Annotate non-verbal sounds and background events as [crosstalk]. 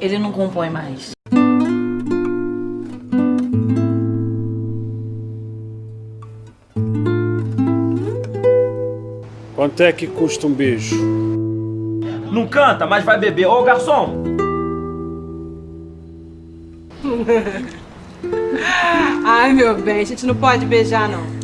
ele não compõe mais. Quanto é que custa um beijo? Não canta, mas vai beber. Ô, garçom! [laughs] Ai, meu bem, a gente não pode beijar, não.